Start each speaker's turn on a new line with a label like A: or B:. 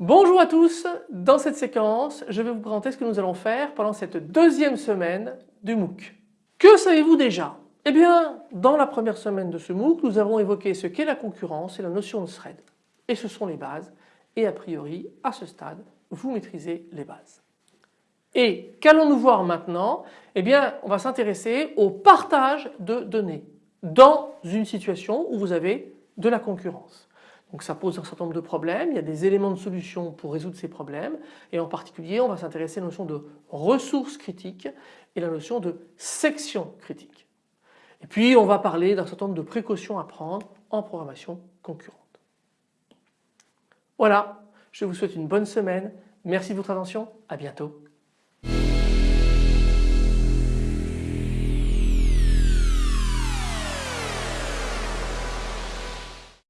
A: Bonjour à tous, dans cette séquence je vais vous présenter ce que nous allons faire pendant cette deuxième semaine du MOOC. Que savez-vous déjà? Eh bien dans la première semaine de ce MOOC nous avons évoqué ce qu'est la concurrence et la notion de thread et ce sont les bases et a priori à ce stade vous maîtrisez les bases. Et qu'allons-nous voir maintenant? Eh bien on va s'intéresser au partage de données dans une situation où vous avez de la concurrence. Donc ça pose un certain nombre de problèmes, il y a des éléments de solution pour résoudre ces problèmes et en particulier on va s'intéresser à la notion de ressources critiques et la notion de section critique. Et puis on va parler d'un certain nombre de précautions à prendre en programmation concurrente. Voilà, je vous souhaite une bonne semaine, merci de votre attention, à bientôt.